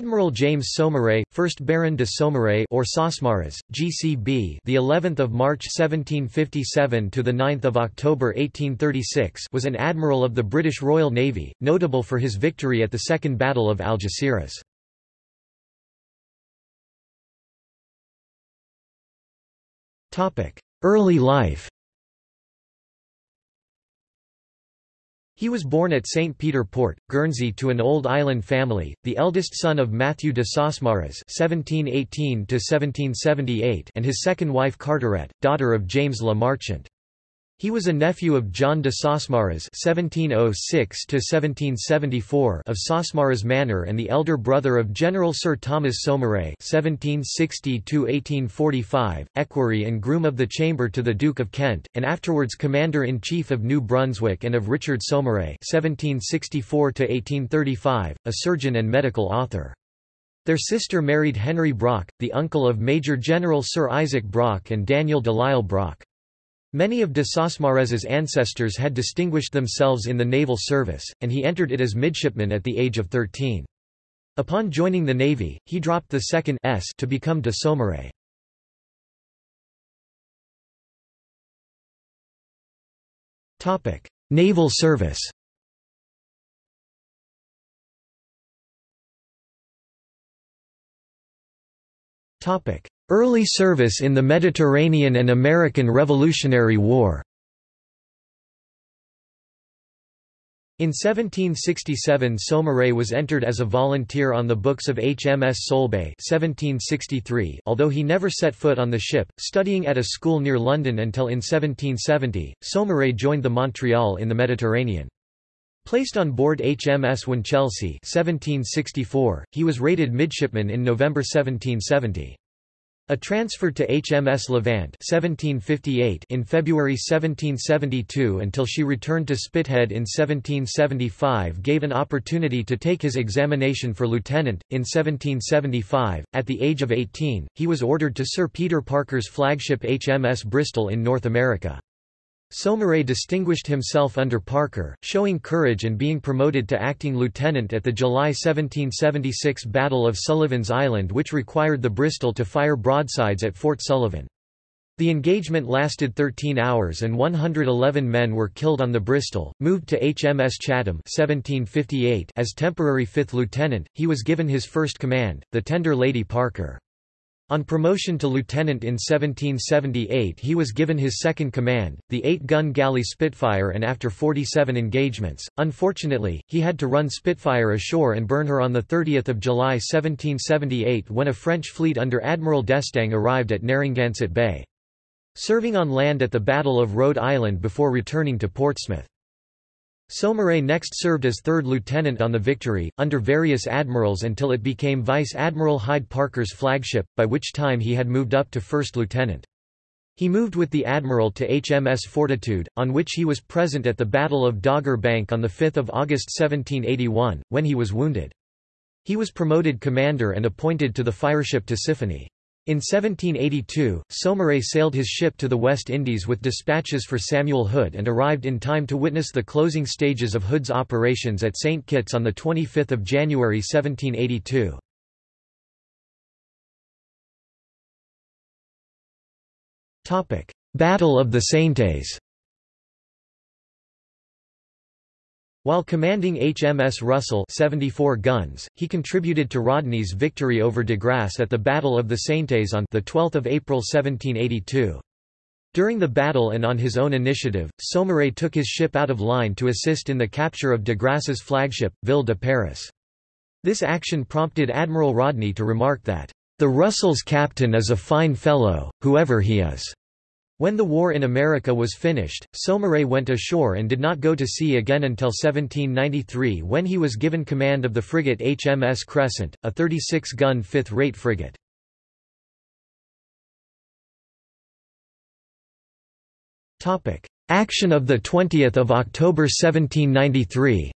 Admiral James Saumarez, 1st Baron de Saumarez or Sausmarez, GCB, the 11th of March 1757 to the 9th of October 1836, was an admiral of the British Royal Navy, notable for his victory at the Second Battle of Algeciras. Topic: Early life. He was born at St. Peter Port, Guernsey to an old island family, the eldest son of Matthew de (1718–1778) and his second wife Carteret, daughter of James Le Marchant. He was a nephew of John de Sausmarez (1706–1774) of Sausmarez Manor and the elder brother of General Sir Thomas Saumarez (1760–1845), equerry and groom of the chamber to the Duke of Kent, and afterwards commander-in-chief of New Brunswick and of Richard Saumarez (1764–1835), a surgeon and medical author. Their sister married Henry Brock, the uncle of Major General Sir Isaac Brock and Daniel Delisle Brock. Many of de Sausmarez's ancestors had distinguished themselves in the naval service, and he entered it as midshipman at the age of 13. Upon joining the navy, he dropped the second S to become de Saumarez. Naval service Early service in the Mediterranean and American Revolutionary War. In 1767 Saumarez was entered as a volunteer on the books of HMS Solbay 1763, although he never set foot on the ship, studying at a school near London until in 1770, Saumarez joined the Montreal in the Mediterranean. Placed on board HMS Winchelsea 1764, he was rated midshipman in November 1770. A transfer to HMS Levant 1758 in February 1772 until she returned to Spithead in 1775 gave an opportunity to take his examination for lieutenant. In 1775, at the age of 18, he was ordered to Sir Peter Parker's flagship HMS Bristol in North America. Saumarez distinguished himself under Parker, showing courage and being promoted to acting lieutenant at the July 1776 Battle of Sullivan's Island which required the Bristol to fire broadsides at Fort Sullivan. The engagement lasted 13 hours and 111 men were killed on the Bristol. Moved to HMS Chatham 1758 as temporary fifth lieutenant, he was given his first command, the tender Lady Parker. On promotion to lieutenant in 1778 he was given his second command, the eight-gun galley Spitfire and after 47 engagements, unfortunately, he had to run Spitfire ashore and burn her on 30 July 1778 when a French fleet under Admiral d'Estaing arrived at Narragansett Bay. Serving on land at the Battle of Rhode Island before returning to Portsmouth. Saumarez next served as third lieutenant on the Victory, under various admirals until it became Vice Admiral Hyde Parker's flagship, by which time he had moved up to first lieutenant. He moved with the admiral to HMS Fortitude, on which he was present at the Battle of Dogger Bank on 5 August 1781, when he was wounded. He was promoted commander and appointed to the fireship Tisiphone. In 1782, Saumarez sailed his ship to the West Indies with dispatches for Samuel Hood and arrived in time to witness the closing stages of Hood's operations at St. Kitts on 25 January 1782. Battle of the Saintes While commanding HMS Russell 74 guns, he contributed to Rodney's victory over de Grasse at the Battle of the Saintes on 12 April 1782. During the battle and on his own initiative, Saumarez took his ship out of line to assist in the capture of de Grasse's flagship, Ville de Paris. This action prompted Admiral Rodney to remark that, "...the Russell's captain is a fine fellow, whoever he is." When the war in America was finished, Saumarez went ashore and did not go to sea again until 1793 when he was given command of the frigate HMS Crescent, a 36-gun fifth-rate frigate. Action of 20 October 1793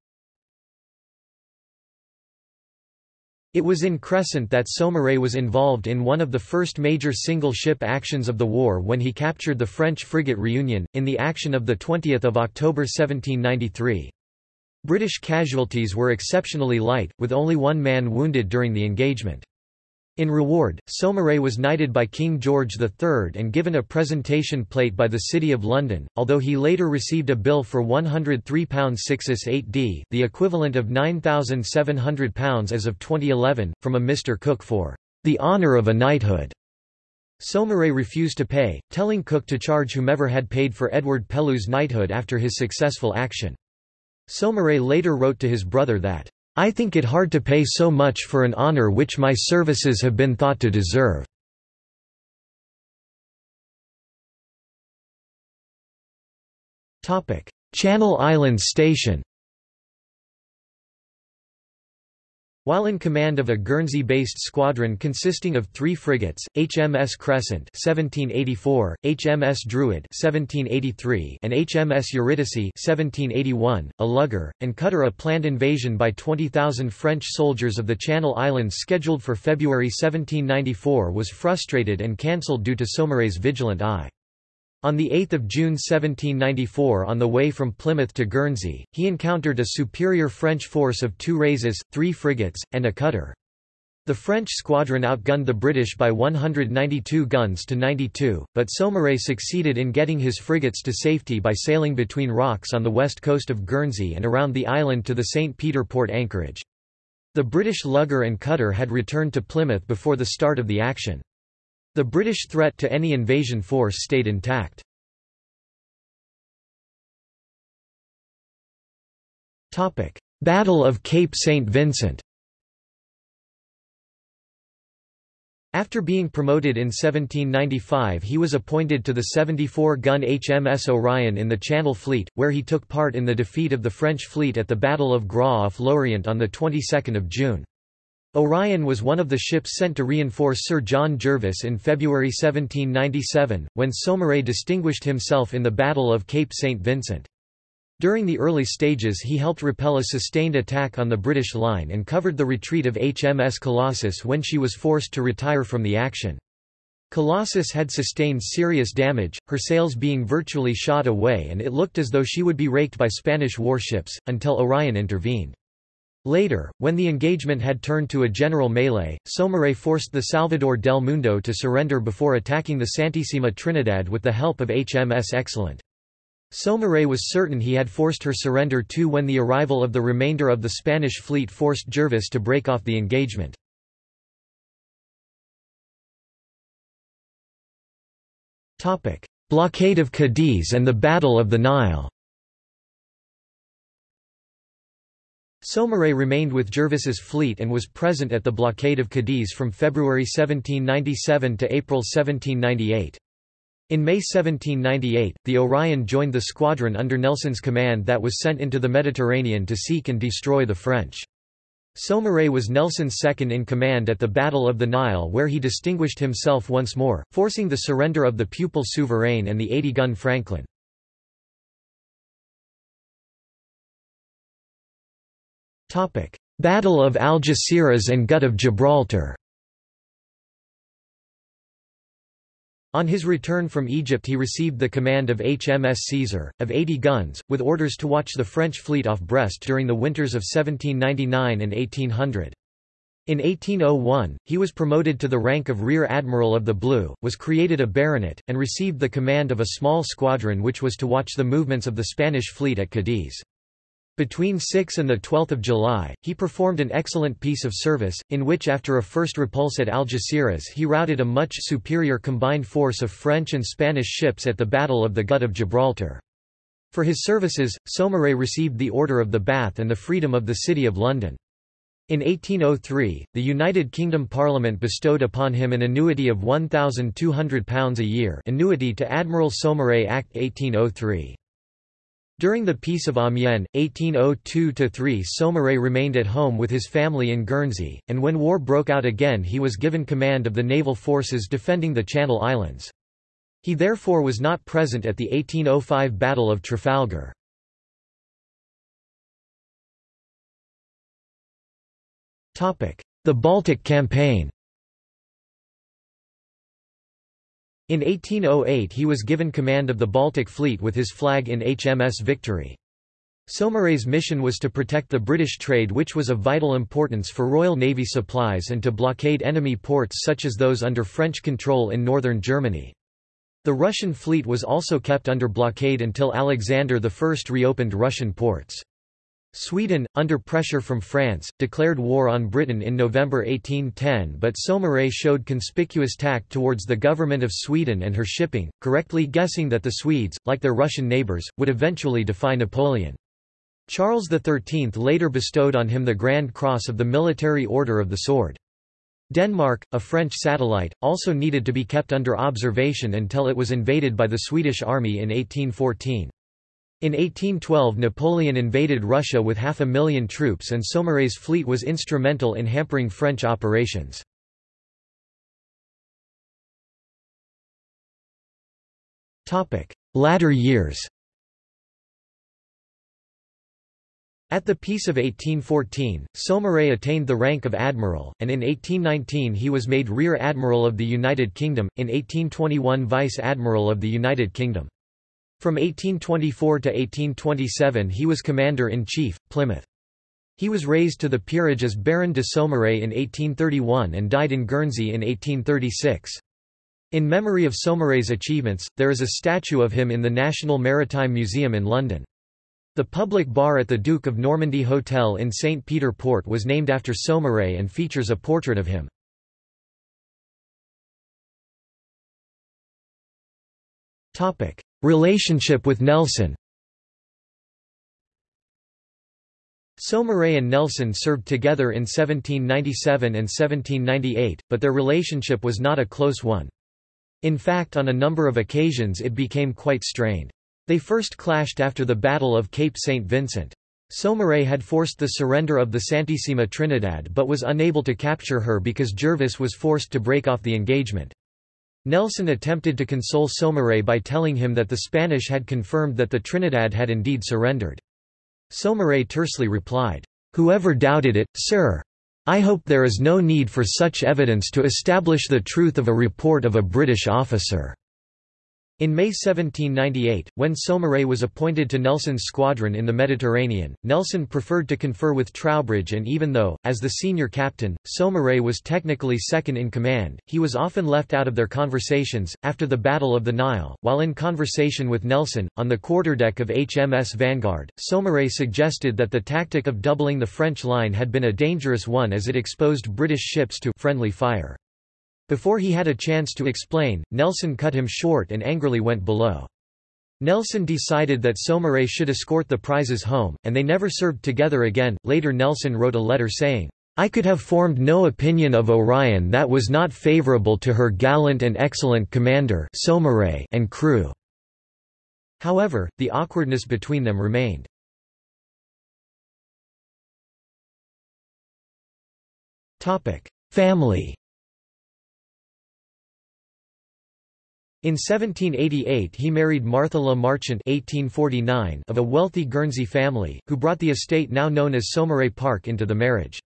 It was in Crescent that Saumarez was involved in one of the first major single-ship actions of the war when he captured the French frigate Réunion, in the action of 20 October 1793. British casualties were exceptionally light, with only one man wounded during the engagement. In reward, Saumarez was knighted by King George III and given a presentation plate by the City of London, although he later received a bill for £103 6 8d, the equivalent of £9,700 as of 2011, from a Mr Cook for the honour of a knighthood. Saumarez refused to pay, telling Cook to charge whomever had paid for Edward Pellew's knighthood after his successful action. Saumarez later wrote to his brother that I think it hard to pay so much for an honor which my services have been thought to deserve. Channel Islands Station While in command of a Guernsey-based squadron consisting of three frigates, HMS Crescent 1784, HMS Druid 1783, and HMS Eurydice 1781, a lugger, and cutter a planned invasion by 20,000 French soldiers of the Channel Islands scheduled for February 1794 was frustrated and cancelled due to Saumarez's vigilant eye. On 8 June 1794 on the way from Plymouth to Guernsey, he encountered a superior French force of two razees, three frigates, and a cutter. The French squadron outgunned the British by 192 guns to 92, but Saumarez succeeded in getting his frigates to safety by sailing between rocks on the west coast of Guernsey and around the island to the St. Peter port anchorage. The British lugger and cutter had returned to Plymouth before the start of the action. The British threat to any invasion force stayed intact. Battle of Cape St. Vincent After being promoted in 1795 he was appointed to the 74-gun HMS Orion in the Channel Fleet, where he took part in the defeat of the French fleet at the Battle of Groix off Lorient on the 22nd of June. Orion was one of the ships sent to reinforce Sir John Jervis in February 1797, when Saumarez distinguished himself in the Battle of Cape St. Vincent. During the early stages he helped repel a sustained attack on the British line and covered the retreat of HMS Colossus when she was forced to retire from the action. Colossus had sustained serious damage, her sails being virtually shot away and it looked as though she would be raked by Spanish warships, until Orion intervened. Later, when the engagement had turned to a general melee, Saumarez forced the Salvador del Mundo to surrender before attacking the Santissima Trinidad with the help of HMS Excellent. Saumarez was certain he had forced her surrender too when the arrival of the remainder of the Spanish fleet forced Jervis to break off the engagement. Blockade of Cadiz and the Battle of the Nile Saumarez remained with Jervis's fleet and was present at the blockade of Cadiz from February 1797 to April 1798. In May 1798, the Orion joined the squadron under Nelson's command that was sent into the Mediterranean to seek and destroy the French. Saumarez was Nelson's second in command at the Battle of the Nile where he distinguished himself once more, forcing the surrender of the Peuple Souverain and the 80-gun Franklin. Battle of Algeciras and Gut of Gibraltar On his return from Egypt he received the command of HMS Caesar, of 80 guns, with orders to watch the French fleet off Brest during the winters of 1799 and 1800. In 1801, he was promoted to the rank of Rear Admiral of the Blue, was created a baronet, and received the command of a small squadron which was to watch the movements of the Spanish fleet at Cadiz. Between 6 and 12 July, he performed an excellent piece of service, in which after a first repulse at Algeciras he routed a much superior combined force of French and Spanish ships at the Battle of the Gut of Gibraltar. For his services, Saumarez received the Order of the Bath and the Freedom of the City of London. In 1803, the United Kingdom Parliament bestowed upon him an annuity of £1,200 a year annuity to Admiral Saumarez Act 1803. During the Peace of Amiens, 1802–3 Saumarez remained at home with his family in Guernsey, and when war broke out again he was given command of the naval forces defending the Channel Islands. He therefore was not present at the 1805 Battle of Trafalgar. The Baltic Campaign In 1808 he was given command of the Baltic Fleet with his flag in HMS Victory. Saumarez's mission was to protect the British trade which was of vital importance for Royal Navy supplies and to blockade enemy ports such as those under French control in northern Germany. The Russian fleet was also kept under blockade until Alexander I reopened Russian ports. Sweden, under pressure from France, declared war on Britain in November 1810 but Saumarez showed conspicuous tact towards the government of Sweden and her shipping, correctly guessing that the Swedes, like their Russian neighbours, would eventually defy Napoleon. Charles XIII later bestowed on him the Grand Cross of the Military Order of the Sword. Denmark, a French satellite, also needed to be kept under observation until it was invaded by the Swedish army in 1814. In 1812 Napoleon invaded Russia with half a million troops and Saumarez's fleet was instrumental in hampering French operations. Latter years At the Peace of 1814, Saumarez attained the rank of admiral, and in 1819 he was made Rear Admiral of the United Kingdom, in 1821 Vice Admiral of the United Kingdom. From 1824 to 1827 he was Commander-in-Chief, Plymouth. He was raised to the peerage as Baron de Saumarez in 1831 and died in Guernsey in 1836. In memory of Saumarez's achievements, there is a statue of him in the National Maritime Museum in London. The public bar at the Duke of Normandy Hotel in St. Peter Port was named after Saumarez and features a portrait of him. Relationship with Nelson Saumarez and Nelson served together in 1797 and 1798, but their relationship was not a close one. In fact on a number of occasions it became quite strained. They first clashed after the Battle of Cape St. Vincent. Saumarez had forced the surrender of the Santissima Trinidad but was unable to capture her because Jervis was forced to break off the engagement. Nelson attempted to console Saumarez by telling him that the Spanish had confirmed that the Trinidad had indeed surrendered. Saumarez tersely replied, "'Whoever doubted it, sir! I hope there is no need for such evidence to establish the truth of a report of a British officer.' In May 1798, when Saumarez was appointed to Nelson's squadron in the Mediterranean, Nelson preferred to confer with Troubridge and even though, as the senior captain, Saumarez was technically second in command, he was often left out of their conversations. After the Battle of the Nile, while in conversation with Nelson, on the quarterdeck of HMS Vanguard, Saumarez suggested that the tactic of doubling the French line had been a dangerous one as it exposed British ships to friendly fire. Before he had a chance to explain, Nelson cut him short and angrily went below. Nelson decided that Saumarez should escort the prizes home, and they never served together again. Later Nelson wrote a letter saying, I could have formed no opinion of Orion that was not favorable to her gallant and excellent commander Saumarez and crew. However, the awkwardness between them remained. Family In 1788 he married Martha La Marchant (1849) of a wealthy Guernsey family, who brought the estate now known as Saumarez Park into the marriage.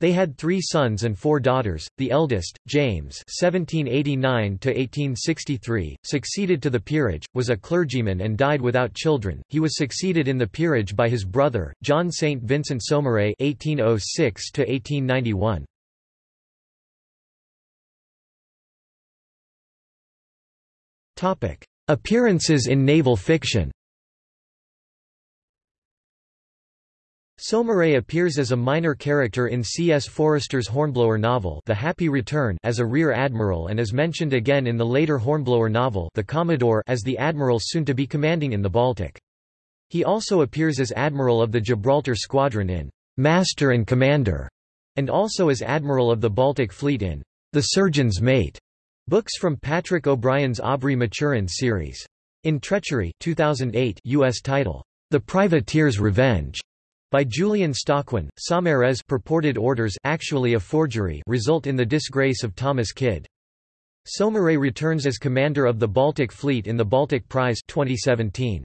They had three sons and four daughters. The eldest, James (1789–1863), succeeded to the peerage, was a clergyman and died without children. He was succeeded in the peerage by his brother, John Saint Vincent Saumarez (1806–1891). Appearances in naval fiction Saumarez appears as a minor character in C. S. Forester's Hornblower novel The Happy Return as a rear admiral and is mentioned again in the later Hornblower novel The Commodore as the admiral soon to be commanding in the Baltic. He also appears as admiral of the Gibraltar Squadron in Master and Commander, and also as admiral of the Baltic Fleet in The Surgeon's Mate. Books from Patrick O'Brian's Aubrey Maturin series. In Treachery 2008 U.S. title, The Privateer's Revenge, by Julian Stockwin, Saumarez's purported orders actually a forgery result in the disgrace of Thomas Kidd. Saumarez returns as commander of the Baltic Fleet in the Baltic Prize 2017.